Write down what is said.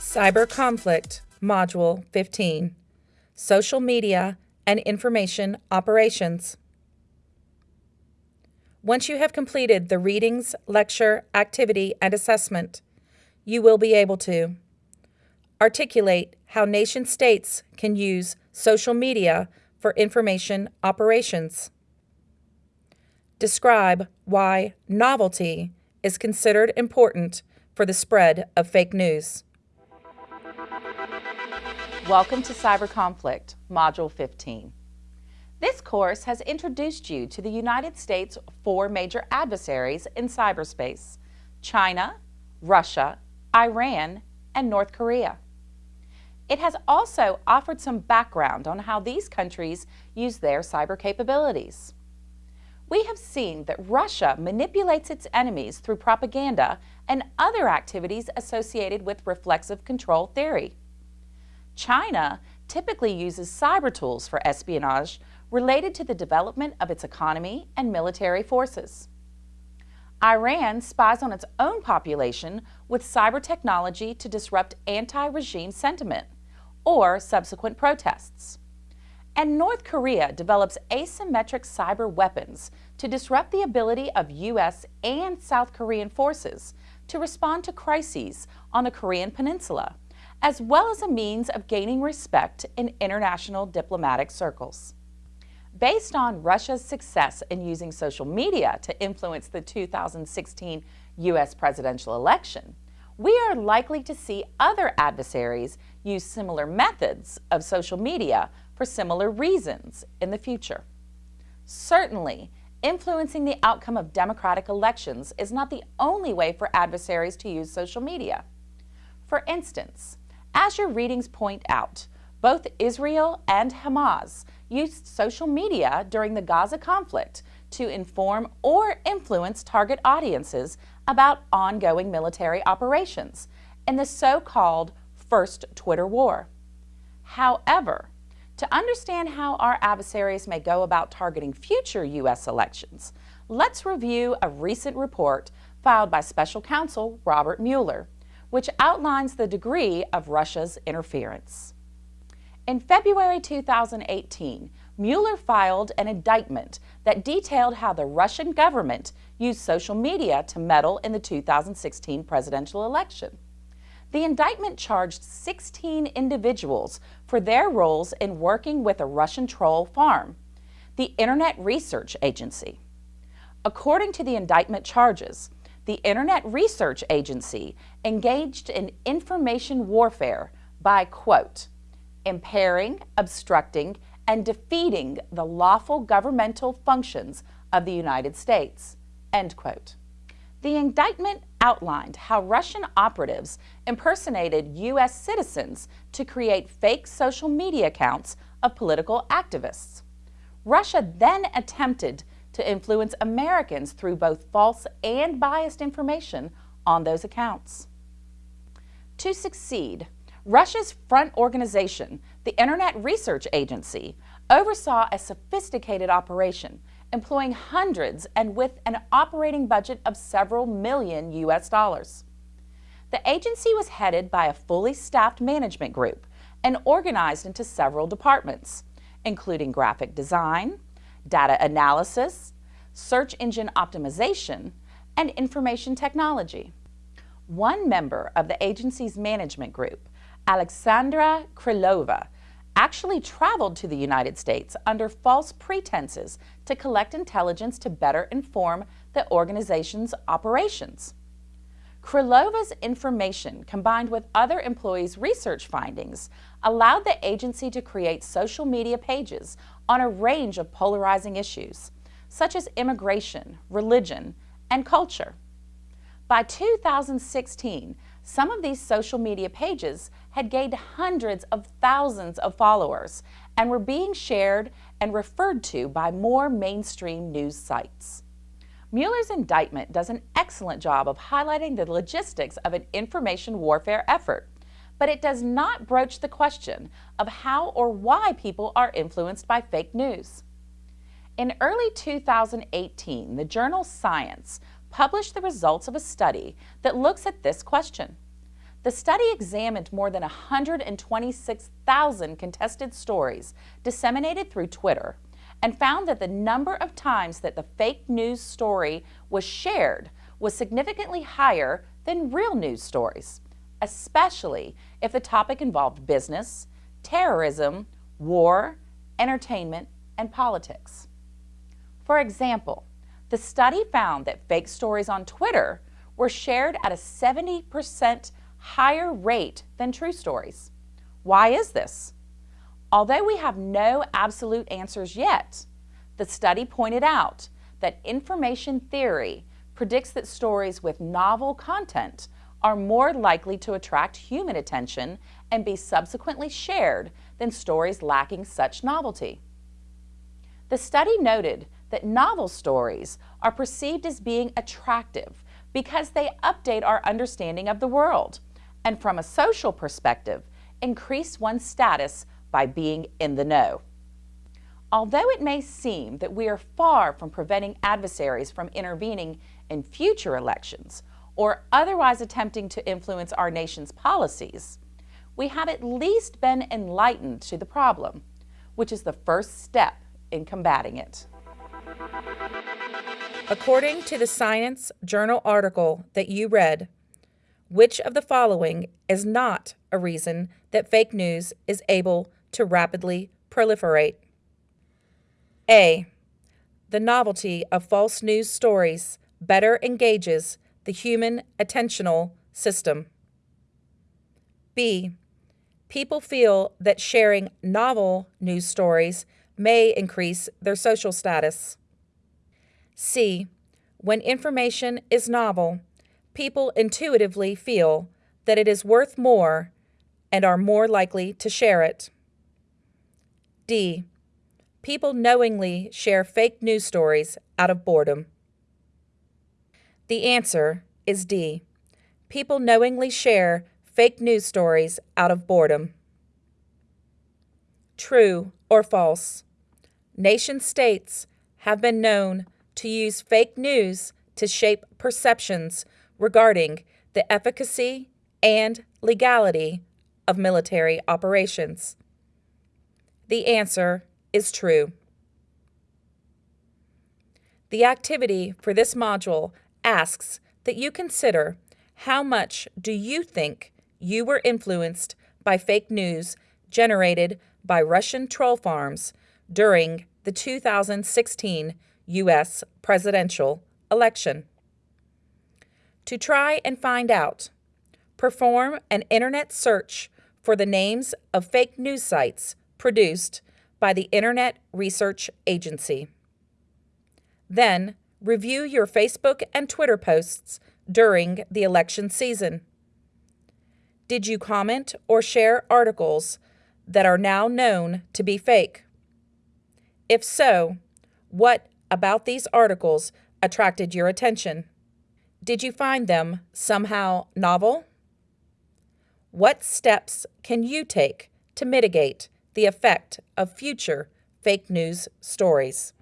Cyber Conflict, Module 15 Social Media and Information Operations. Once you have completed the readings, lecture, activity, and assessment, you will be able to articulate how nation states can use social media for information operations. Describe why novelty is considered important for the spread of fake news. Welcome to Cyber Conflict, Module 15. This course has introduced you to the United States' four major adversaries in cyberspace, China, Russia, Iran, and North Korea. It has also offered some background on how these countries use their cyber capabilities. We have seen that Russia manipulates its enemies through propaganda and other activities associated with reflexive control theory. China typically uses cyber tools for espionage related to the development of its economy and military forces. Iran spies on its own population with cyber technology to disrupt anti-regime sentiment or subsequent protests. And North Korea develops asymmetric cyber weapons to disrupt the ability of U.S. and South Korean forces to respond to crises on the Korean Peninsula, as well as a means of gaining respect in international diplomatic circles. Based on Russia's success in using social media to influence the 2016 U.S. presidential election, we are likely to see other adversaries use similar methods of social media for similar reasons in the future. Certainly, influencing the outcome of democratic elections is not the only way for adversaries to use social media. For instance, as your readings point out, both Israel and Hamas used social media during the Gaza conflict to inform or influence target audiences about ongoing military operations in the so-called First Twitter War. However, to understand how our adversaries may go about targeting future U.S. elections, let's review a recent report filed by Special Counsel Robert Mueller, which outlines the degree of Russia's interference. In February 2018, Mueller filed an indictment that detailed how the Russian government used social media to meddle in the 2016 presidential election. The indictment charged 16 individuals for their roles in working with a Russian troll farm, the Internet Research Agency. According to the indictment charges, the Internet Research Agency engaged in information warfare by, quote, impairing, obstructing, and defeating the lawful governmental functions of the United States. End quote. The indictment outlined how Russian operatives impersonated U.S. citizens to create fake social media accounts of political activists. Russia then attempted to influence Americans through both false and biased information on those accounts. To succeed, Russia's front organization, the Internet Research Agency, oversaw a sophisticated operation employing hundreds and with an operating budget of several million U.S. dollars. The agency was headed by a fully staffed management group and organized into several departments, including graphic design, data analysis, search engine optimization, and information technology. One member of the agency's management group Alexandra Krylova, actually traveled to the United States under false pretenses to collect intelligence to better inform the organization's operations. Krylova's information, combined with other employees' research findings, allowed the agency to create social media pages on a range of polarizing issues, such as immigration, religion, and culture. By 2016, some of these social media pages had gained hundreds of thousands of followers and were being shared and referred to by more mainstream news sites. Mueller's indictment does an excellent job of highlighting the logistics of an information warfare effort, but it does not broach the question of how or why people are influenced by fake news. In early 2018, the journal Science published the results of a study that looks at this question. The study examined more than 126,000 contested stories disseminated through Twitter and found that the number of times that the fake news story was shared was significantly higher than real news stories, especially if the topic involved business, terrorism, war, entertainment, and politics. For example, the study found that fake stories on Twitter were shared at a 70% higher rate than true stories. Why is this? Although we have no absolute answers yet, the study pointed out that information theory predicts that stories with novel content are more likely to attract human attention and be subsequently shared than stories lacking such novelty. The study noted that novel stories are perceived as being attractive because they update our understanding of the world and from a social perspective, increase one's status by being in the know. Although it may seem that we are far from preventing adversaries from intervening in future elections or otherwise attempting to influence our nation's policies, we have at least been enlightened to the problem, which is the first step in combating it. According to the Science Journal article that you read, which of the following is not a reason that fake news is able to rapidly proliferate? A. The novelty of false news stories better engages the human attentional system. B. People feel that sharing novel news stories may increase their social status. C. When information is novel, people intuitively feel that it is worth more and are more likely to share it. D. People knowingly share fake news stories out of boredom. The answer is D. People knowingly share fake news stories out of boredom. True or false? Nation states have been known to use fake news to shape perceptions regarding the efficacy and legality of military operations? The answer is true. The activity for this module asks that you consider how much do you think you were influenced by fake news generated by Russian troll farms during the 2016 U.S. presidential election to try and find out. Perform an internet search for the names of fake news sites produced by the Internet Research Agency. Then, review your Facebook and Twitter posts during the election season. Did you comment or share articles that are now known to be fake? If so, what about these articles attracted your attention? Did you find them somehow novel? What steps can you take to mitigate the effect of future fake news stories?